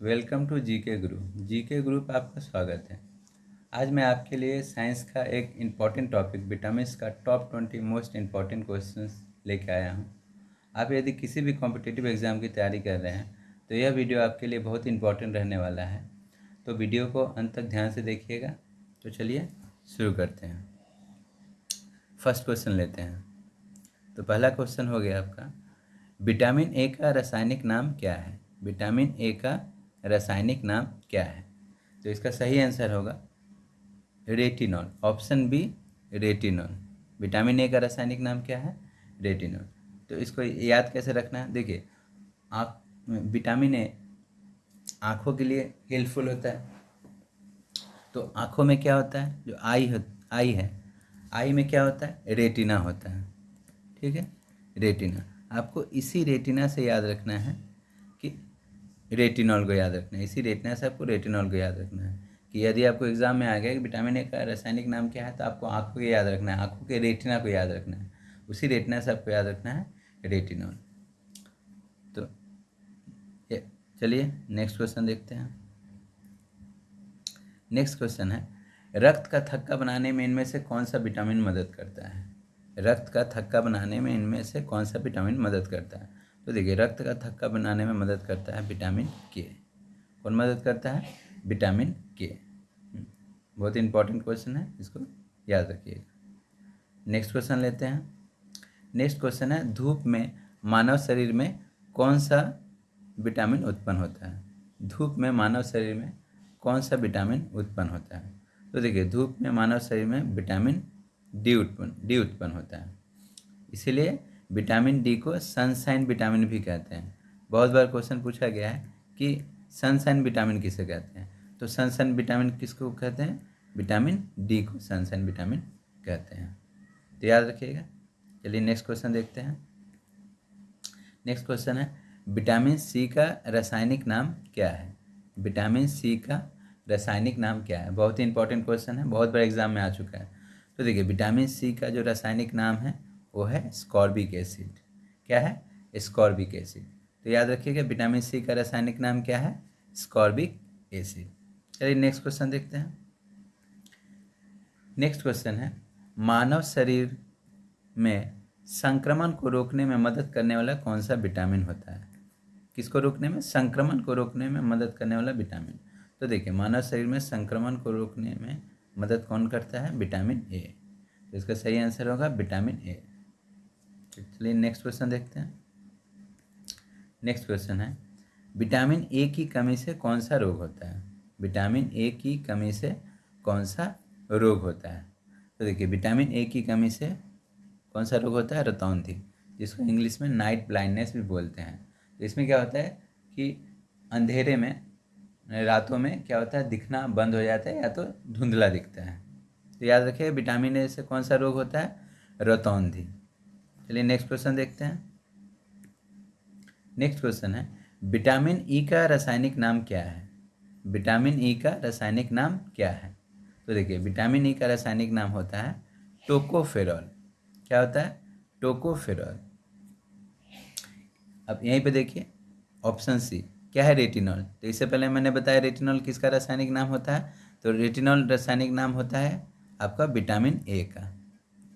Welcome to GK Guru GK Guru पर आपका स्वागत है। आज मैं आपके लिए साइंस का एक इंपॉर्टेंट टॉपिक विटामिन का top twenty most important question लेके आया हूँ। आप यदि किसी भी कॉम्पिटेटिव एग्ज़ाम की तैयारी कर रहे हैं तो यह वीडियो आपके लिए बहुत इंपॉर्टेंट रहने वाला है। तो वीडियो को अंत तक ध्यान से देखिएगा। तो चलिए शुरू करते हैं। फ़र्स्ट क्वेश्चन लेते हैं। तो पहला क्वेश्चन हो गया आपका। विटामिन ए का रासायनिक नाम क्या है? विटामिन ए का रासायनिक नाम क्या है? तो इसका सही आंसर होगा retinol. Option B, retinol. Vitamin A का रासायनिक नाम क्या है? रेटिनॉल। तो इसको याद कैसे रखना है? देखिए आँख विटामिन ए आँखों के लिए हेल्पफुल होता है। तो आँखों में क्या होता है? जो आई हो, आई है, आई में क्या होता है? रेटिना होता है। ठीक है? रेटिना। आपको इसी रेटिना से याद रखना है। रेटिनॉल को याद रखना है। इसी रेटना से आपको रेटिनॉल को याद रखना है कि यदि आपको एग्ज़ाम में आ गया कि विटामिन ए का रासायनिक नाम क्या है तो आपको आँखों को याद रखना है, आँखों के रेटिना को याद रखना है। उसी रेटिना से आपको याद रखना है रेटिनॉल तो चलिए नेक्स्ट क्वेश्चन देखते हैं। नेक्स्ट क्वेश्चन है, रक्त का थक्का बनाने में इनमें से कौन सा विटामिन मदद करता है? रक्त का थक्का बनाने में इनमें से कौन सा विटामिन मदद करता है? तो देखिए रक्त का थक्का बनाने में मदद करता है विटामिन के कौन मदद करता है? विटामिन के हम्म, बहुत इंपॉर्टेंट क्वेश्चन है इसको याद रखिएगा। नेक्स्ट क्वेश्चन लेते हैं। नेक्स्ट क्वेश्चन है धूप में मानव शरीर में कौन सा विटामिन उत्पन्न होता है? धूप में मानव शरीर में कौन सा विटामिन उत्पन्न होता है? तो देखिए धूप में मानव शरीर में विटामिन डी उत्पन्न डी उत्पन्न होता है। इसीलिए विटामिन डी को सनसाइन विटामिन भी कहते हैं। बहुत बार क्वेश्चन पूछा गया है कि सनसाइन विटामिन किसे कहते हैं? तो सनसाइन विटामिन किसको कहते हैं? विटामिन डी को सनसाइन विटामिन कहते हैं। तो याद रखिएगा। चलिए नेक्स्ट क्वेश्चन देखते हैं। नेक्स्ट क्वेश्चन है विटामिन सी का रासायनिक नाम क्या है? विटामिन सी का रासायनिक नाम क्या है? बहुत ही इंपॉर्टेंट क्वेश्चन है, बहुत बड़ा एग्ज़ाम में आ चुका है। तो देखिए विटामिन सी का जो रासायनिक नाम है वो है स्कॉर्बिक एसिड। क्या है? Ascorbic acid. तो याद रखिएगा, विटामिन सी का रासायनिक नाम क्या है? Ascorbic acid. चलिए नेक्स्ट क्वेश्चन देखते हैं। नेक्स्ट क्वेश्चन है, मानव शरीर में संक्रमण को रोकने में मदद करने वाला कौन सा विटामिन होता है? किसको रोकने में? संक्रमण को रोकने में मदद करने वाला विटामिन। तो देखिए, मानव शरीर में संक्रमण को रोकने में मदद कौन करता है? Vitamin A. तो इसका सही आंसर होगा विटामिन ए। चलिए नेक्स्ट क्वेश्चन देखते हैं। नेक्स्ट क्वेश्चन है विटामिन ए की कमी से कौन सा रोग होता है? विटामिन ए की कमी से कौन सा रोग होता है? तो देखिए विटामिन ए की कमी से कौन सा रोग होता है? रतौंधी, जिसको इंग्लिश में नाइट ब्लाइंडनेस भी बोलते हैं। तो इसमें क्या होता है कि अंधेरे में, रातों में क्या होता है? दिखना बंद हो जाता है या तो धुंधला दिखता है। तो याद रखिए विटामिन ए से कौन सा रोग होता है? रतौंधी। चलिए नेक्स्ट क्वेश्चन देखते हैं। नेक्स्ट क्वेश्चन है विटामिन ई e का रासायनिक नाम क्या है? विटामिन ई e का रासायनिक नाम क्या है? तो देखिए विटामिन ई e का रासायनिक नाम होता है टोकोफेरॉल क्या होता है? टोकोफेरॉल अब यहीं पे देखिए ऑप्शन सी क्या है रेटिनॉल तो इससे पहले मैंने बताया रेटिनॉल किसका रासायनिक नाम होता है? तो रेटिनॉल रासायनिक नाम होता है आपका विटामिन ए का।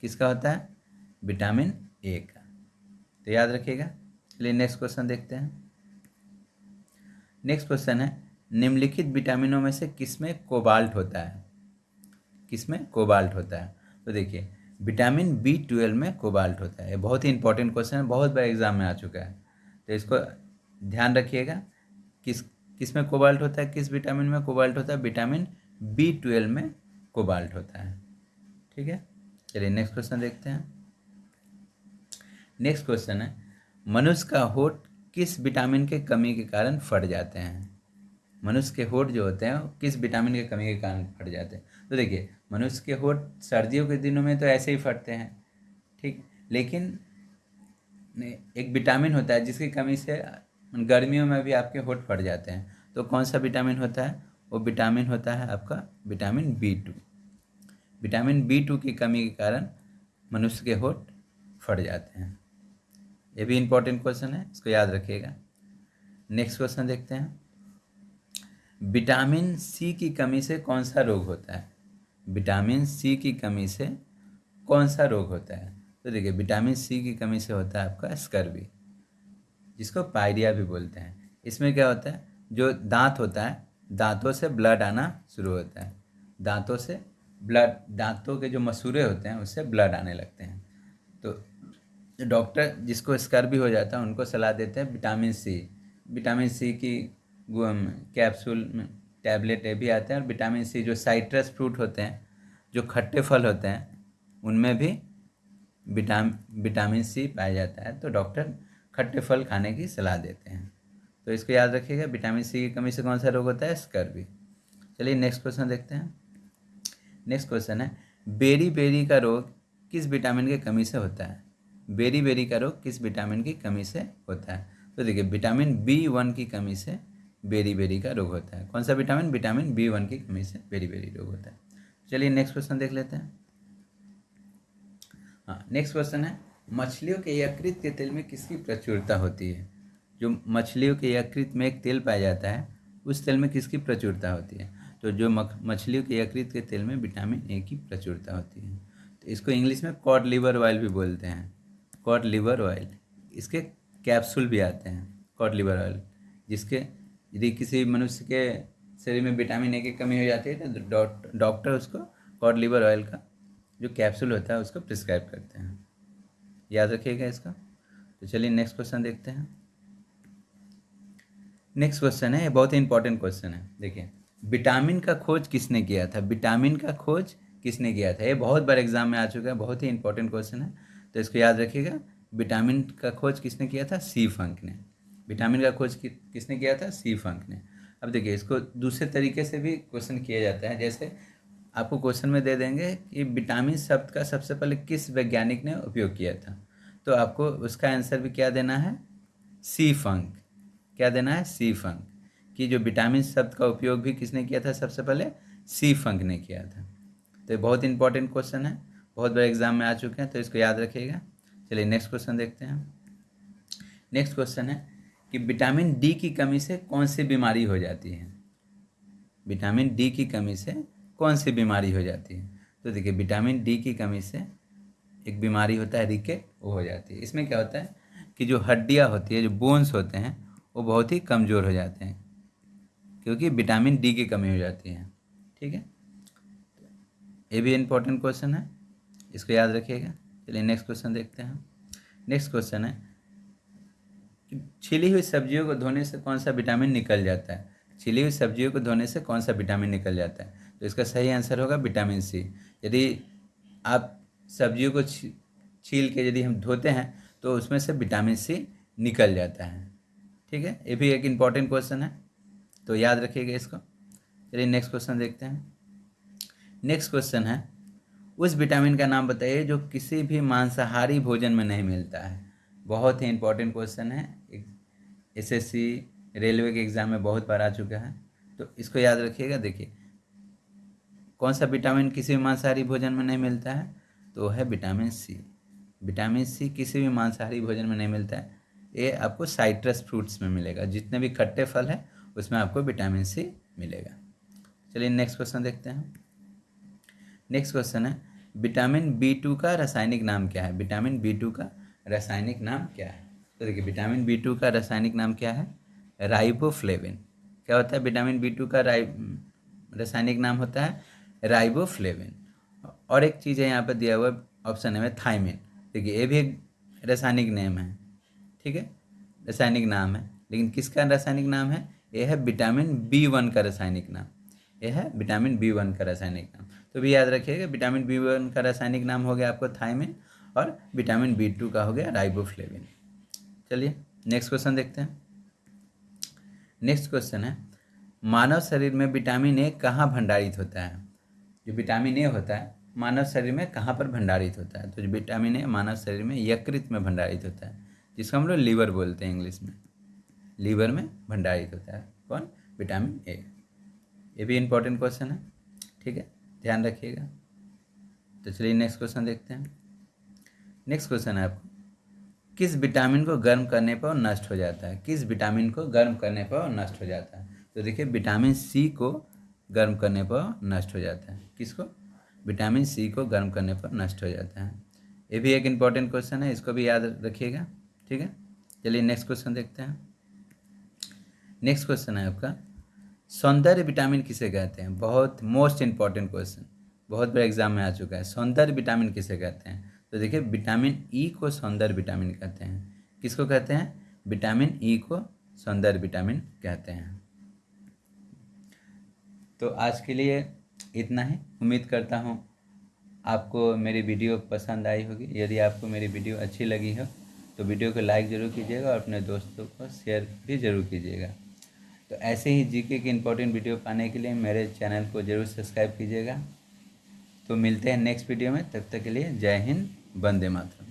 किसका होता है? विटामिन ए का तो याद रखिएगा। चलिए नेक्स्ट क्वेश्चन देखते हैं। नेक्स्ट क्वेश्चन है, निम्नलिखित विटामिनों में से किसमें कोबाल्ट होता है? किसमें कोबाल्ट होता है? तो देखिए, विटामिन बी ट्वेल्व में कोबाल्ट होता है। बहुत ही इंपॉर्टेंट क्वेश्चन है, बहुत बार एग्ज़ाम में आ चुका है। तो इसको ध्यान रखिएगा, किस किसमें कोबाल्ट होता है, किस विटामिन में कोबाल्ट होता है? विटामिन बी ट्वेल्व में कोबाल्ट होता है। ठीक है? चलिए नेक्स्ट क्वेश्चन देखते हैं। नेक्स्ट क्वेश्चन है, मनुष्य का होठ किस विटामिन के कमी के कारण फट जाते हैं? मनुष्य के होठ जो होते हैं किस विटामिन के कमी के कारण फट जाते हैं? तो देखिए, मनुष्य के होठ सर्दियों के दिनों में तो ऐसे ही फटते हैं, ठीक? लेकिन एक विटामिन होता है जिसकी कमी से गर्मियों में भी आपके होठ फट जाते हैं। तो कौन सा विटामिन होता है? वो विटामिन होता है आपका vitamin B two vitamin B two की कमी के कारण मनुष्य के होठ फट जाते हैं। ये भी इंपॉर्टेंट क्वेश्चन है, इसको याद रखिएगा। नेक्स्ट क्वेश्चन देखते हैं। विटामिन सी की कमी से कौन सा रोग होता है? विटामिन सी की कमी से कौन सा रोग होता है? तो देखिए विटामिन सी की कमी से होता है आपका स्कर्वी जिसको पायरिया भी बोलते हैं। इसमें क्या होता है? जो दांत होता है, दांतों से ब्लड आना शुरू होता है। दांतों से ब्लड दांतों के जो मसूरे होते हैं, उससे ब्लड आने लगते हैं। तो डॉक्टर जिसको स्कर्वी हो जाता है, उनको सलाह देते हैं विटामिन सी। विटामिन सी की कैप्सूल, में, टैबलेट ये भी आते हैं और विटामिन सी जो साइट्रस फ्रूट होते हैं, जो खट्टे फल होते हैं, उनमें भी विटाम, विटामिन सी पाया जाता है। तो डॉक्टर खट्टे फल खाने की सलाह देते हैं। तो इसको याद रखिएगा, विटामिन सी की कमी से कौन सा रोग होता है? स्कर्वी चलिए नेक्स्ट क्वेश्चन देखते हैं। नेक्स्ट क्वेश्चन है, बेरी बेरी का रोग किस विटामिन की कमी से होता है? बेरी बेरी का रोग किस विटामिन की कमी से होता है। तो देखिए, विटामिन बी वन की कमी से बेरी बेरी का रोग होता है। कौन सा विटामिन? विटामिन बी वन की कमी से बेरी बेरी रोग होता है। चलिए नेक्स्ट क्वेश्चन देख लेते हैं। हाँ नेक्स्ट क्वेश्चन है, मछलियों के यकृत के तेल में किसकी प्रचुरता होती है? जो मछलियों के यकृत में एक तेल पाया जाता है, उस तेल में किसकी प्रचुरता होती है? तो जो मछलियों के यकृत के तेल में विटामिन ए की प्रचुरता होती है। तो इसको इंग्लिश में कॉड लीवर ऑयल भी बोलते हैं। कॉड लिवर ऑयल इसके कैप्सूल भी आते हैं कॉड लिवर ऑयल जिसके यदि किसी मनुष्य के शरीर में विटामिन ए की कमी हो जाती है तो डॉक्टर उसको कॉड लिवर ऑयल का जो कैप्सूल होता है उसको प्रिस्क्राइब करते हैं। याद रखिएगा इसका। तो चलिए नेक्स्ट क्वेश्चन देखते हैं। नेक्स्ट क्वेश्चन है बहुत ही इंपॉर्टेंट क्वेश्चन है। देखिए विटामिन का खोज किसने किया था? विटामिन का खोज किसने किया था? ये बहुत बार एग्ज़ाम में आ चुका है, बहुत ही इंपॉर्टेंट क्वेश्चन है। तो इसको याद रखिएगा विटामिन का खोज किसने किया था? सी फंक ने। विटामिन का खोज कि, किसने किया था? सी फंक ने। अब देखिए इसको दूसरे तरीके से भी क्वेश्चन किया जाता है। जैसे आपको क्वेश्चन में दे देंगे कि विटामिन शब्द का सबसे पहले किस वैज्ञानिक ने उपयोग किया था? तो आपको उसका आंसर भी क्या देना है? सी फंक। क्या देना है? सी फंक। कि जो विटामिन शब्द का उपयोग भी किसने किया था सबसे पहले? सी फंक ने किया था। तो बहुत इंपॉर्टेंट क्वेश्चन है। बहुत बड़े एग्ज़ाम में आ चुके हैं तो इसको याद रखिएगा। चलिए नेक्स्ट क्वेश्चन देखते हैं। नेक्स्ट क्वेश्चन है कि विटामिन डी की कमी से कौन सी बीमारी हो जाती है? विटामिन डी की कमी से कौन सी बीमारी हो जाती है? तो देखिए विटामिन डी की कमी से एक बीमारी होता है रिकेट वो हो जाती है। इसमें क्या होता है कि जो हड्डियाँ होती है, जो बोन्स होते हैं, वो बहुत ही कमज़ोर हो जाते हैं, क्योंकि विटामिन डी की कमी हो जाती है। ठीक है? ये भी इम्पोर्टेंट क्वेश्चन है। इसको याद रखिएगा। चलिए नेक्स्ट क्वेश्चन देखते हैं। नेक्स्ट क्वेश्चन है, छिली हुई सब्जियों को धोने से कौन सा विटामिन निकल जाता है? छिली हुई सब्जियों को धोने से कौन सा विटामिन निकल जाता है? तो इसका सही आंसर होगा विटामिन सी यदि आप सब्जियों को छील के यदि हम धोते हैं तो उसमें से विटामिन सी निकल जाता है। ठीक है? ये भी एक इंपॉर्टेंट क्वेश्चन है। तो याद रखिएगा इसको। चलिए नेक्स्ट क्वेश्चन देखते हैं। नेक्स्ट क्वेश्चन है उस विटामिन का नाम बताइए जो किसी भी मांसाहारी भोजन में नहीं मिलता है। बहुत ही इंपॉर्टेंट क्वेश्चन है। एसएससी रेलवे के एग्ज़ाम में बहुत बार आ चुका है। तो इसको याद रखिएगा। देखिए, कौन सा विटामिन किसी भी मांसाहारी भोजन में नहीं मिलता है? तो है विटामिन सी विटामिन सी किसी भी मांसाहारी भोजन में नहीं मिलता है। ये आपको साइट्रस फ्रूट्स में मिलेगा। जितने भी खट्टे फल हैं, उसमें आपको विटामिन सी मिलेगा। चलिए नेक्स्ट क्वेश्चन देखते हैं। नेक्स्ट क्वेश्चन है विटामिन बी टू का रासायनिक नाम क्या है? विटामिन बी टू का रासायनिक नाम क्या है? तो देखिए विटामिन बी टू का रासायनिक नाम क्या है? राइबोफ्लेविन क्या होता है? विटामिन बी टू का राइ रासायनिक नाम होता है राइबोफ्लेविन और एक चीज़ है यहाँ पर दिया हुआ ऑप्शन है थाइमिन देखिए, ये भी एक रासायनिक नेम है। ठीक है? रासायनिक नाम है। लेकिन किसका रासायनिक नाम है? यह है विटामिन बी वन का रासायनिक नाम। यह है विटामिन बी वन का रासायनिक नाम। तो भी याद रखिएगा विटामिन बी वन का रासायनिक नाम हो गया आपको थाइमिन और विटामिन बी टू का हो गया राइबोफ्लेविन चलिए नेक्स्ट क्वेश्चन देखते हैं। नेक्स्ट क्वेश्चन है, मानव शरीर में विटामिन ए कहाँ भंडारित होता है? जो विटामिन ए होता है, मानव शरीर में कहाँ पर भंडारित होता है? तो जो विटामिन ए मानव शरीर में यकृत में भंडारित होता है, जिसको हम लोग लीवर बोलते हैं इंग्लिश में। लीवर में भंडारित होता है। कौन? विटामिन ए ये भी इंपॉर्टेंट क्वेश्चन है। ठीक है? ध्यान रखिएगा। तो चलिए नेक्स्ट क्वेश्चन देखते हैं। नेक्स्ट क्वेश्चन है आपको। किस विटामिन को गर्म करने पर नष्ट हो जाता है? किस विटामिन को गर्म करने पर नष्ट हो जाता है? तो देखिए विटामिन सी को गर्म करने पर नष्ट हो जाता है। किसको? विटामिन सी को गर्म करने पर नष्ट हो जाता है। ये भी एक इंपॉर्टेंट क्वेश्चन है, इसको भी याद रखिएगा। ठीक है? चलिए नेक्स्ट क्वेश्चन देखते हैं। नेक्स्ट क्वेश्चन है आपका। सौंदर्य विटामिन किसे कहते हैं? बहुत मोस्ट इंपॉर्टेंट क्वेश्चन बहुत बड़ा एग्ज़ाम में आ चुका है। सौंदर्य विटामिन किसे कहते हैं? तो देखिए, विटामिन ई को सौंदर्य विटामिन कहते हैं। किसको कहते हैं? विटामिन ई को सौंदर्य विटामिन कहते हैं। तो आज के लिए इतना ही। उम्मीद करता हूँ आपको मेरी वीडियो पसंद आई होगी। यदि आपको मेरी वीडियो अच्छी लगी हो तो वीडियो को लाइक ज़रूर कीजिएगा और अपने दोस्तों को शेयर भी ज़रूर कीजिएगा। तो ऐसे ही जीके की इम्पोर्टेंट वीडियो पाने के लिए मेरे चैनल को ज़रूर सब्सक्राइब कीजिएगा। तो मिलते हैं नेक्स्ट वीडियो में, तब तक के लिए जय हिंद, वंदे मातरम।